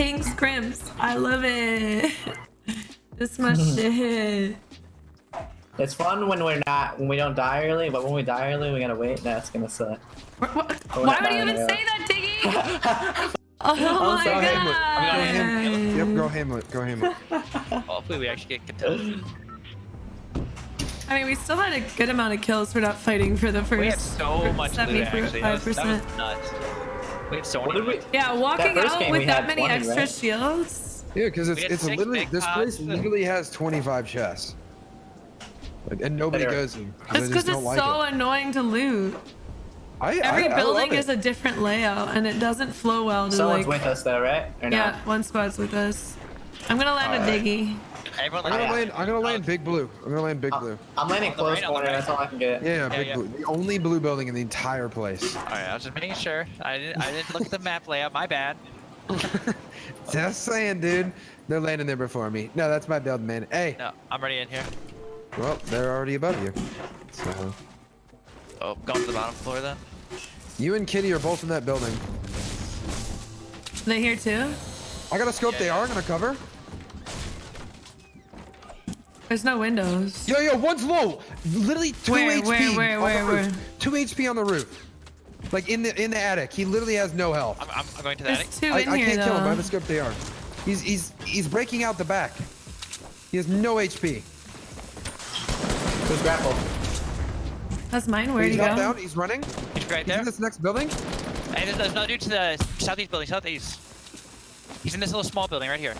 pink scrimps. I love it. this my shit. It's fun when we're not when we don't die early, but when we die early, we gotta wait. That's gonna suck. Wh- wh- Oh, Why would you even dying, say that, Diggy? Oh my sorry. god. Yep, go Hamlet, go Hamlet. Hopefully we actually get contested. I mean, we still had a good amount of kills for not fighting for the first. We had so much loot actually. That was, that was 75%. nuts. We had so many. we? Yeah, walking out game with that many 20, extra right? shields. Yeah, because it's We had it's literally this place pots. literally has 25 chests. Like, and nobody Better. goes in. That's because it's like so it. annoying to loot. I, Every I, I building love is a different layout, and it doesn't flow well to Someone's like. with us though, right? Or Yeah, not? one squad's with us. I'm gonna land a Alright. diggy. Everyone I'm gonna land. I'm gonna land big blue. I'm gonna land big Uh, blue. I'm landing close right, corner. right. That's all I can get. Yeah, yeah, big yeah. blue. The only blue building in the entire place. Alright, I was just making sure. I didn't. I didn't look at the map layout. My bad. Just saying, dude. They're landing there before me. No, that's my build, man. Hey, No, I'm already in here. well, they're already above you. So Oh, going to the bottom floor then. you and Kitty are both in that building. They here too? I got a scope. Yeah, they yeah. are gonna cover. There's no windows. Yo, yo, one's low. Literally two Where, HP. where, where, on where, the roof. Two HP on the roof. Like in the in the attic. He literally has no health. I'm, I'm, I'm going to the attic. There's two I, in I here can't though. kill him. I have a scope. They are. He's he's he's breaking out the back. He has no HP. Who's grappled? That's mine. Where'd he's he go? dropped down. He's running. He's right He's there. in this next building. Hey, there's, there's another dude to the southeast building. Southeast. He's in this little small building right here.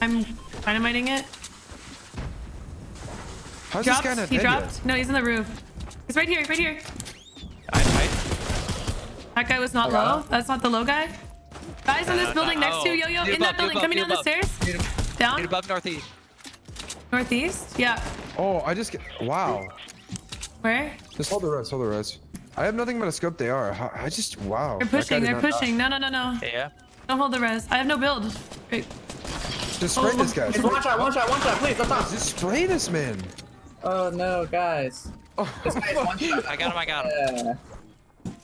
I'm dynamiting it. How's Dropped. this guy not he dead dropped. No, he's in the roof. He's right here. Right here. I, I, That guy was not I low. That's not the low guy. Guys in this no, building no. next to Oh, Yo Yo dude in that above, building coming down the stairs. Dude Down above northeast. northeast. Yeah. Oh, I just get. Wow. Where? Just hold the res. Hold the res. I have nothing but a scope. They are. I I just wow. They're pushing. They're not die. pushing. No, no, no, no. Yeah. Don't hold the res. I have no build. Great. Just spray Oh, this guy. It's one shot, one shot, one shot. Please, let's talk. Just spray this man. Oh no, guys. Oh, This guy's one shot. I got him. I got him. Yeah.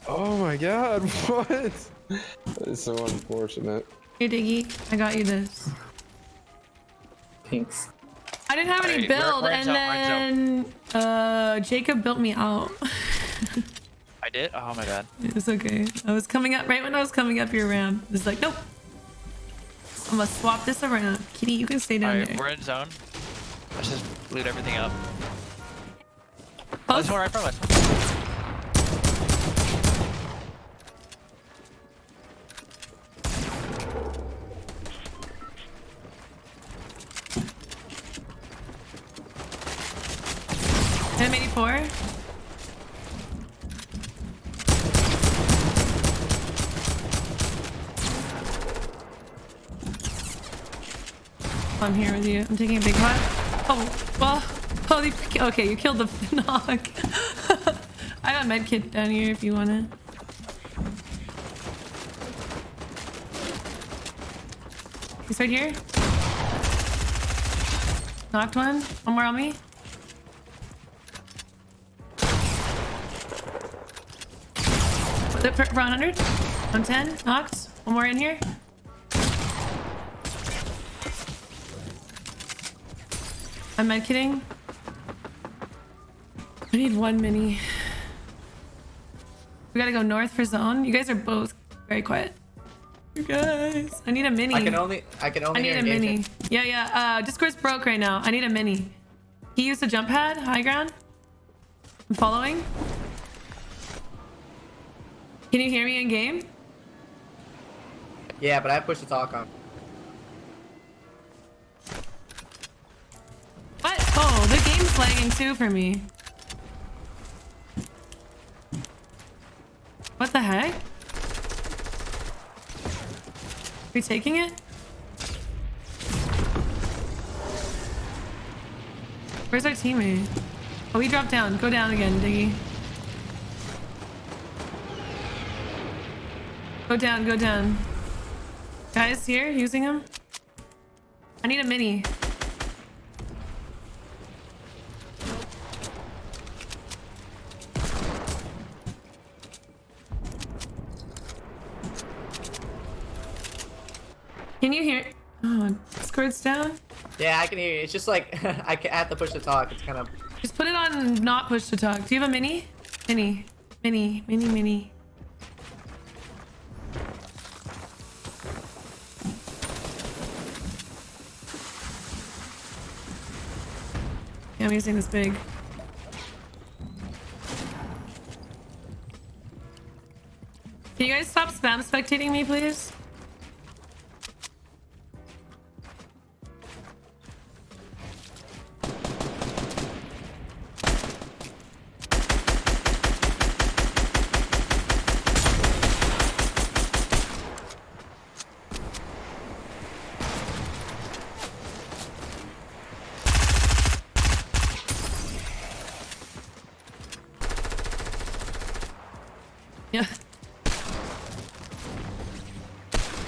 oh my god. What? That is so unfortunate. Here, Diggy. I got you this. Pinks. I didn't have any Alright, where- build, and jump, then uh, Jacob built me out. I did. Oh my god. it's okay. I was coming up right when I was coming up your ramp. It's like, nope. I'm gonna swap this around. Kitty, you can stay down Alright, there. we're in zone. Let's just loot everything up. Close. there's one right from us. M84. I'm here with you. I'm taking a big pot. Oh, well. Holy. Okay, you killed the knock. I a med kit down here if you want it. He's right here. Knocked one. One more on me. The for, for 100. 110. Knocked. One more in here. I'm med kitting. I need one mini. We gotta go north for zone. You guys are both very quiet. You guys. I need a mini. I can only, I can only. I need hear a mini. engagement. Yeah, yeah. Uh, Discord's broke right now. I need a mini. He used a jump pad, high ground. I'm following. Can you hear me in game? Yeah, but I pushed the talk on. What? Oh, the game's lagging too for me. What the heck? Are we taking it? Where's our teammate? Oh, he dropped down. Go down again, Diggy. Go down, go down. Guys, here, using him. I need a mini. Can you hear? Oh, Discord's down. Yeah, I can hear you. It's just like I have to push the talk. It's kind of. Just put it on not push to talk. Do you have a mini? Mini. Mini. Mini. Mini. Yeah, I'm using this big. Can you guys stop spam spectating me, please?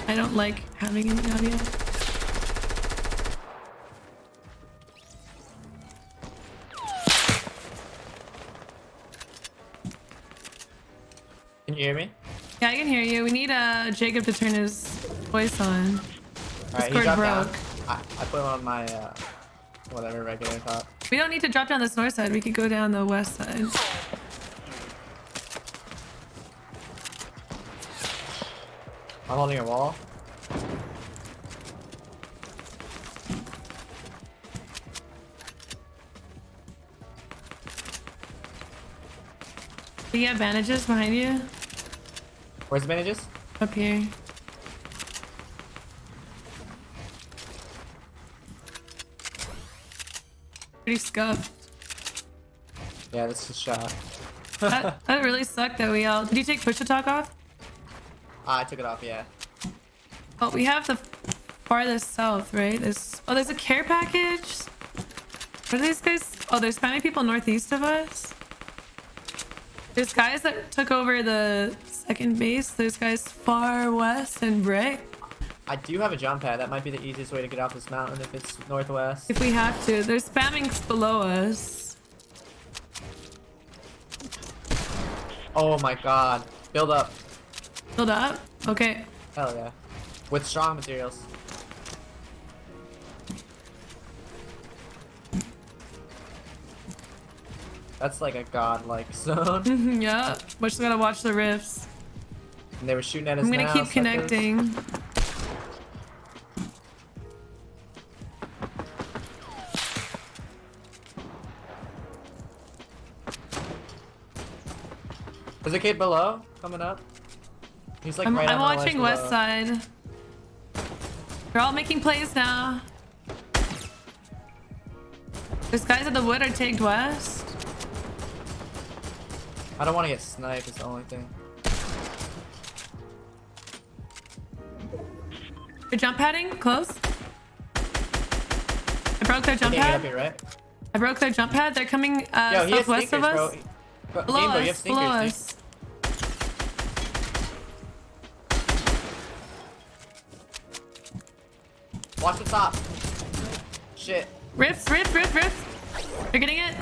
I don't like having any audio. Can you hear me? Yeah, I can hear you. We need uh, Jacob to turn his voice on. All right, he dropped broke. down. I, I put him on my uh, whatever regular top. We don't need to drop down this north side. We could go down the west side. I'm holding a wall. Do you have bandages behind you? Where's the bandages? Up here. Pretty scuffed. Yeah, this is shot. that, that really sucked that we all. Did you take push to talk off? Ah, I took it off. Yeah. Oh, we have the farthest south, right? There's oh, there's a care package. What are these guys? Oh, there's many people northeast of us. There's guys that took over the second base. There's guys far west and brick. I do have a jump pad. That might be the easiest way to get off this mountain if it's northwest. If we have to, they're spamming below us. Oh my god. Build up. Build up. Okay. Hell yeah. With strong materials. That's like a godlike zone. yeah. We're just gotta watch the rifts. And they were shooting at us I'm gonna now, keep connecting. There's a kid below coming up. He's like I'm, right I'm watching west side. They're all making plays now. There's guys at the wood are tagged west. I don't want to get sniped. It's the only thing. They're jump padding close. I broke their jump can't get up pad. here, right? I broke their jump pad. They're coming uh, Yo, southwest of us. bro. Bro, Below Game Boy, you have us. Below us. Watch the top. Shit. Rift, rift, rift, rift. You're getting it.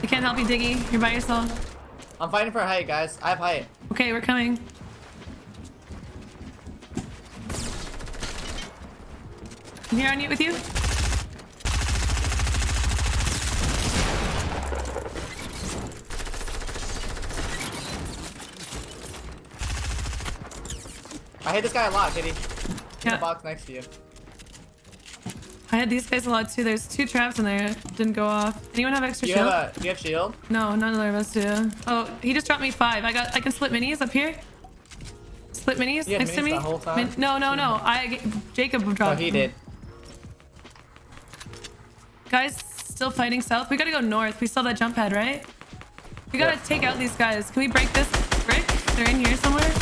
I can't help you, Diggy. You're by yourself. I'm fighting for height, guys. I have height. Okay, we're coming. I'm here on you with you. I hit this guy a lot. In Yeah. the box next to you. I had these guys a lot too. There's two traps in there. Didn't go off. Anyone have extra you shield? have a? Do you have shield? No, none of us do. Oh, he just dropped me five. I got. I can split minis up here. Split minis You next to minis me. the whole time? Min- no, no, no. I Jacob dropped. Oh, he did. Guys, still fighting south. We gotta go north. We saw that jump pad, right? We gotta Yeah. take out these guys. Can we break this brick? They're in here somewhere.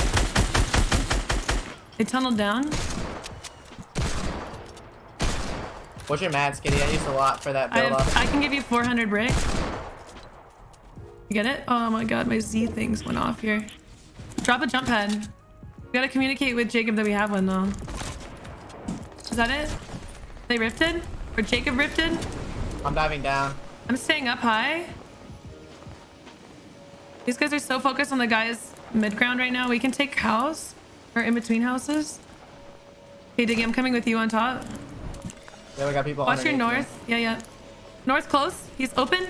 They tunneled down. What's your mats, Kitty? I used a lot for that I, build have, up. I can give you 400 brick. You get it? Oh my god, my Z things went off here. Drop a jump pad. We gotta communicate with Jacob that we have one though. Is that it? They rifted? Or Jacob rifted? I'm diving down. I'm staying up high. These guys are so focused on the guys mid ground right now. We can take house or in between houses. Hey, Diggy, I'm coming with you on top. Yeah, we got people. Watch your north. Yeah, yeah. North close. He's open.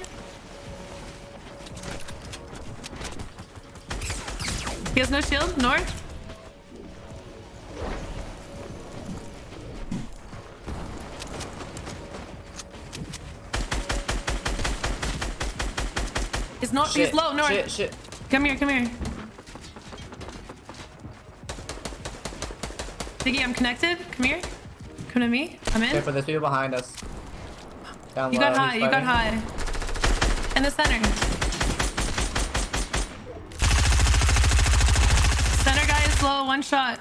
He has no shield. North. He's not. Shit, He's low. North. Shit, shit. Come here. Come here. Diggy, I'm connected. Come here. Come to me. I'm in. Careful, there's people behind us. Down You low, got high, you got high. In the center. Center guy is low, one shot.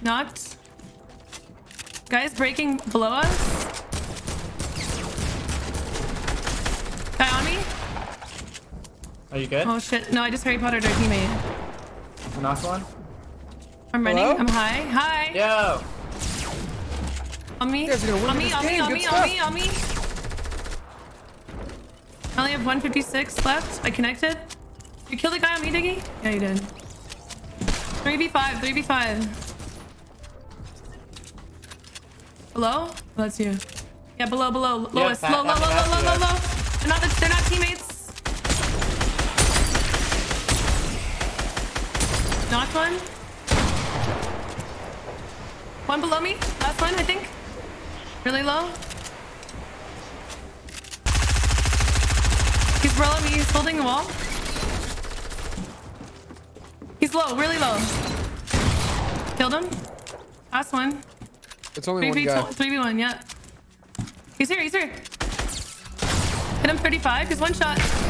Knocked. Guys breaking below us. Guy on me? Are you good? Oh shit. No, I just Harry Pottered our teammate. Knocked one. I'm running. Hello? I'm high. Hi. Yo. On me. You guys are gonna win On me, on me, on me, on me, on me. I only have 156 left. I connected. You killed the guy on me, Diggy? Yeah, you did. 3v5, 3v5. Below? Oh, that's you. Yeah, below, below. Lowest. Pat- low, low, low, Pat- low, low, Pat- low, low. They're not, the, they're not teammates. Knocked one. One below me. Last one, I think. Really low. He's below me. He's holding the wall. He's low, really low. Killed him. Last one. It's only 3v2, guy. 3v1, yeah. He's here, he's here. Hit him 35. He's one shot.